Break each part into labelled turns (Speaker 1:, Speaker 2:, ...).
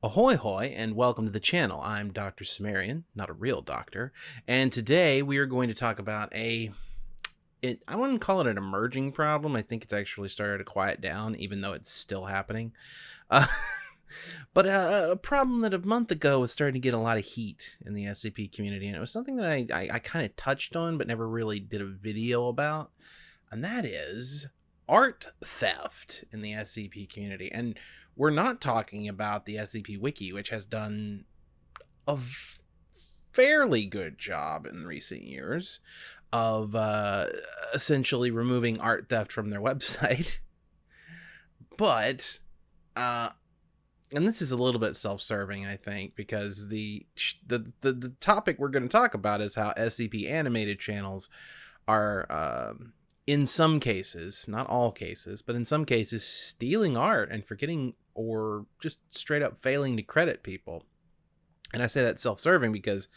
Speaker 1: Ahoy hoy and welcome to the channel. I'm Dr. Cimmerian, not a real doctor, and today we are going to talk about a it, I wouldn't call it an emerging problem. I think it's actually started to quiet down even though it's still happening. Uh, but a, a, problem that a month ago was starting to get a lot of heat in the SCP community and it was something that I, I, I kind of touched on but never really did a video about and that is art theft in the SCP community. And we're not talking about the SCP Wiki, which has done a fairly good job in recent years of uh, essentially removing art theft from their website. but, uh, and this is a little bit self-serving, I think, because the the the, the topic we're going to talk about is how SCP animated channels are. Um, in some cases, not all cases, but in some cases, stealing art and forgetting or just straight up failing to credit people. And I say that self-serving because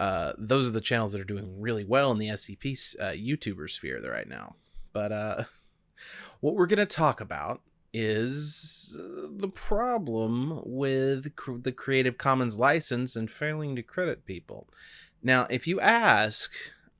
Speaker 1: uh, those are the channels that are doing really well in the SCP uh, YouTuber sphere right now. But uh, what we're going to talk about is uh, the problem with the Creative Commons license and failing to credit people. Now, if you ask,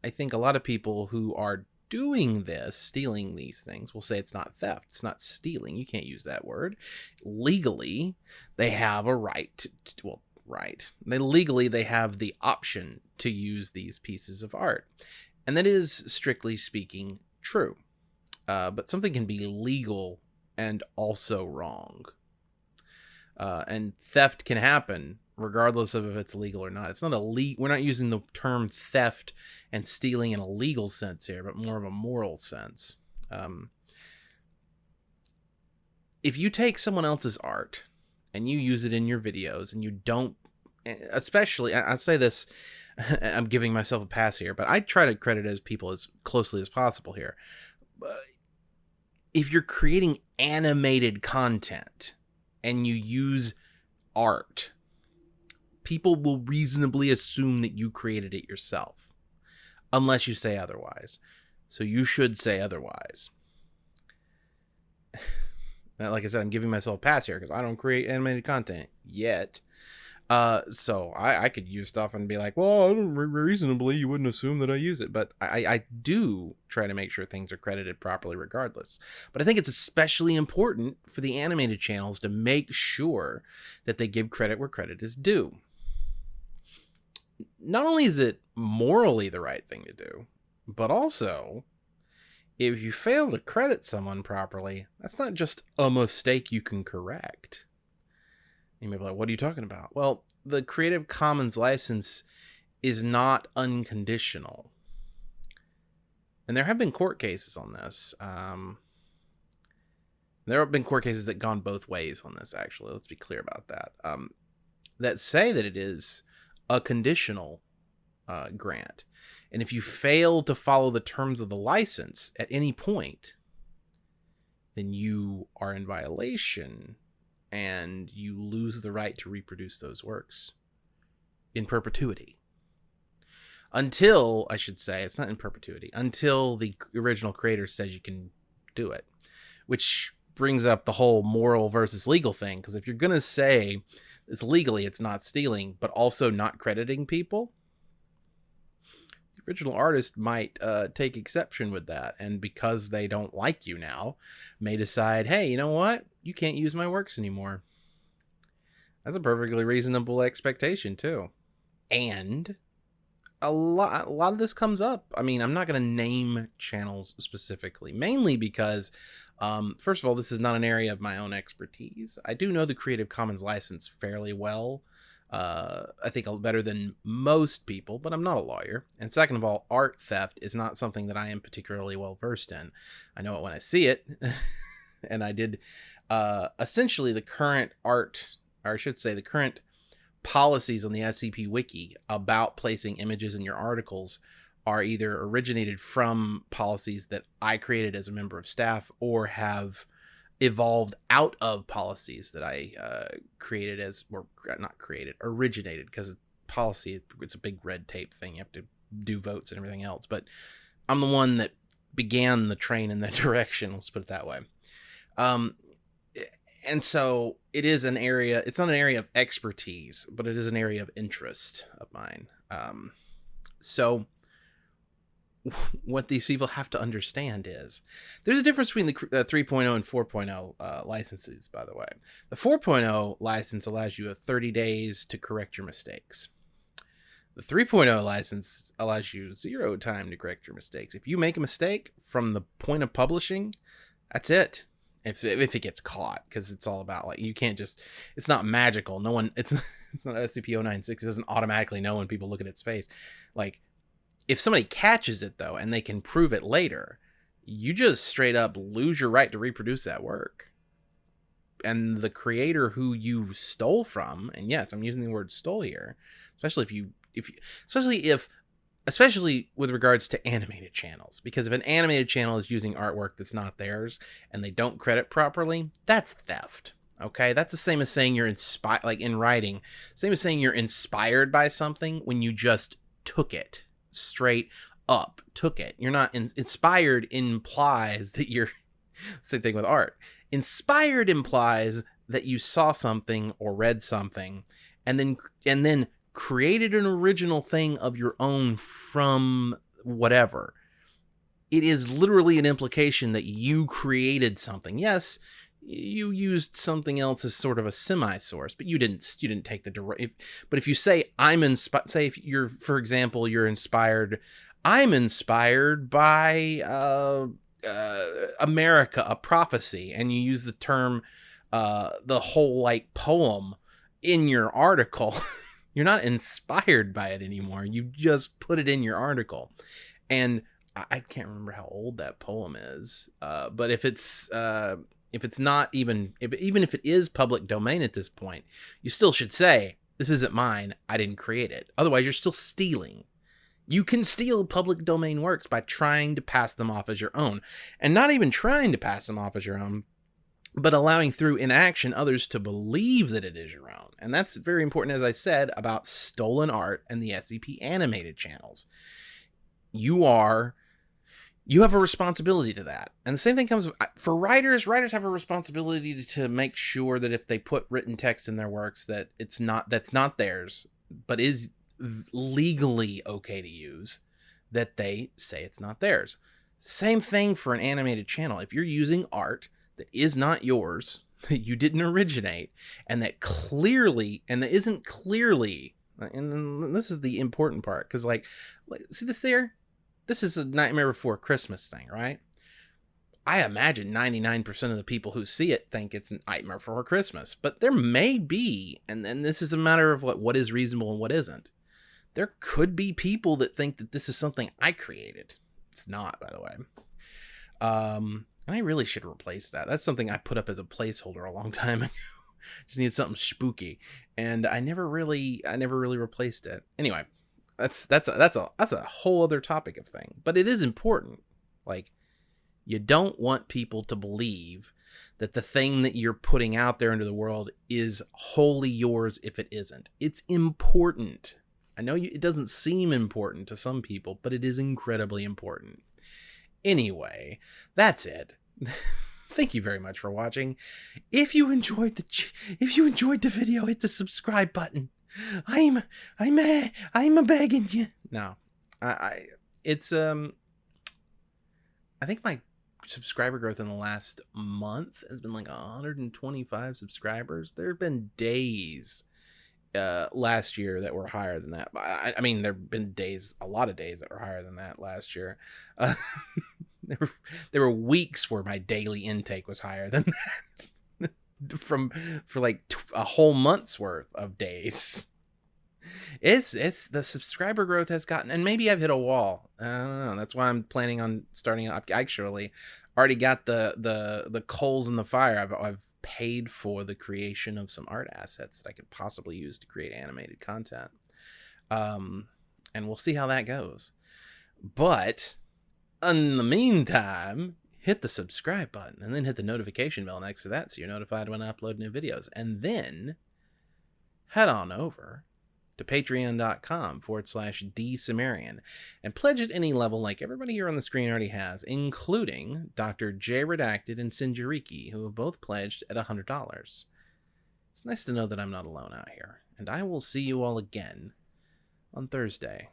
Speaker 1: I think a lot of people who are doing this, stealing these things, we'll say it's not theft. It's not stealing. You can't use that word. Legally, they have a right to, to well, right. They legally they have the option to use these pieces of art. And that is strictly speaking true. Uh, but something can be legal and also wrong. Uh, and theft can happen regardless of if it's legal or not. It's not a le- we're not using the term theft and stealing in a legal sense here, but more of a moral sense. Um, if you take someone else's art and you use it in your videos and you don't especially I, I say this I'm giving myself a pass here, but I try to credit as people as closely as possible here. If you're creating animated content and you use art people will reasonably assume that you created it yourself, unless you say otherwise. So you should say otherwise. like I said, I'm giving myself a pass here because I don't create animated content yet. Uh, so I, I could use stuff and be like, well, reasonably, you wouldn't assume that I use it, but I, I do try to make sure things are credited properly regardless. But I think it's especially important for the animated channels to make sure that they give credit where credit is due not only is it morally the right thing to do, but also if you fail to credit someone properly, that's not just a mistake you can correct. You may be like, what are you talking about? Well, the Creative Commons license is not unconditional. And there have been court cases on this. Um, there have been court cases that gone both ways on this, actually. Let's be clear about that. Um, that say that it is a conditional uh, grant. And if you fail to follow the terms of the license at any point, then you are in violation and you lose the right to reproduce those works in perpetuity. Until, I should say, it's not in perpetuity, until the original creator says you can do it. Which brings up the whole moral versus legal thing. Because if you're going to say it's legally it's not stealing, but also not crediting people. The original artist might uh, take exception with that, and because they don't like you now, may decide, hey, you know what? You can't use my works anymore. That's a perfectly reasonable expectation too. And a lot a lot of this comes up. I mean, I'm not going to name channels specifically, mainly because um, first of all, this is not an area of my own expertise. I do know the Creative Commons license fairly well. Uh, I think better than most people, but I'm not a lawyer. And second of all, art theft is not something that I am particularly well versed in. I know it when I see it, and I did uh, essentially the current art, or I should say, the current policies on the SCP Wiki about placing images in your articles are either originated from policies that I created as a member of staff or have evolved out of policies that I uh, created as, or not created, originated because policy, it's a big red tape thing. You have to do votes and everything else. But I'm the one that began the train in that direction. Let's put it that way. Um, and so it is an area it's not an area of expertise but it is an area of interest of mine um, so what these people have to understand is there's a difference between the uh, 3.0 and 4.0 uh, licenses by the way. The 4.0 license allows you 30 days to correct your mistakes. The 3.0 license allows you zero time to correct your mistakes. If you make a mistake from the point of publishing that's it. If if it gets caught because it's all about like you can't just it's not magical. No one it's it's not scp-096 it doesn't automatically know when people look at its face. Like if somebody catches it though and they can prove it later you just straight up lose your right to reproduce that work. And the creator who you stole from and yes i'm using the word stole here especially if you if you, especially if especially with regards to animated channels because if an animated channel is using artwork that's not theirs and they don't credit properly that's theft okay? That's the same as saying you're inspired like in writing same as saying you're inspired by something when you just took it straight up took it you're not in, inspired implies that you're same thing with art inspired implies that you saw something or read something and then and then created an original thing of your own from whatever. It is literally an implication that you created something. Yes, you used something else as sort of a semi-source, but you didn't you didn't take the direct. But if you say I'm inspired, say if you're, for example, you're inspired, I'm inspired by uh, uh, America, a prophecy, and you use the term, uh, the whole like poem in your article. You're not inspired by it anymore. You just put it in your article. And I can't remember how old that poem is. Uh, but if it's uh, if it's not even if, even if it is public domain at this point, you still should say this isn't mine. I didn't create it. Otherwise, you're still stealing. You can steal public domain works by trying to pass them off as your own, and not even trying to pass them off as your own, but allowing through inaction others to believe that it is your own. And that's very important, as I said, about stolen art and the SCP animated channels. You are, you have a responsibility to that. And the same thing comes for writers. Writers have a responsibility to make sure that if they put written text in their works, that it's not, that's not theirs, but is legally okay to use, that they say it's not theirs. Same thing for an animated channel. If you're using art that is not yours, that you didn't originate, and that clearly, and that isn't clearly, and this is the important part, because like, see this there? This is a Nightmare Before Christmas thing, right? I imagine 99% of the people who see it think it's a Nightmare Before Christmas, but there may be, and then this is a matter of what, what is reasonable and what isn't. There could be people that think that this is something I created. It's not, by the way. Um, and I really should replace that. That's something I put up as a placeholder a long time ago. Just need something spooky. And I never really I never really replaced it. Anyway, that's that's a, that's a that's a whole other topic of thing. But it is important. Like you don't want people to believe that the thing that you're putting out there into the world is wholly yours if it isn't. It's important. I know you, it doesn't seem important to some people, but it is incredibly important. Anyway, that's it. Thank you very much for watching. If you enjoyed the if you enjoyed the video, hit the subscribe button. I'm I'm a, I'm a begging you. No, I, I it's um I think my subscriber growth in the last month has been like 125 subscribers. There have been days uh, last year that were higher than that. I, I mean, there have been days, a lot of days that were higher than that last year. Uh, there, were, there were weeks where my daily intake was higher than that from for like a whole month's worth of days. It's it's the subscriber growth has gotten, and maybe I've hit a wall. I don't know. That's why I'm planning on starting. I've actually already got the the the coals in the fire. I've I've paid for the creation of some art assets that I could possibly use to create animated content. Um, and we'll see how that goes. But in the meantime, hit the subscribe button and then hit the notification bell next to that so you're notified when I upload new videos. And then head on over to patreon.com forward slash dsumerian and pledge at any level like everybody here on the screen already has, including Dr. J Redacted and Sinjariki, who have both pledged at $100. It's nice to know that I'm not alone out here, and I will see you all again on Thursday.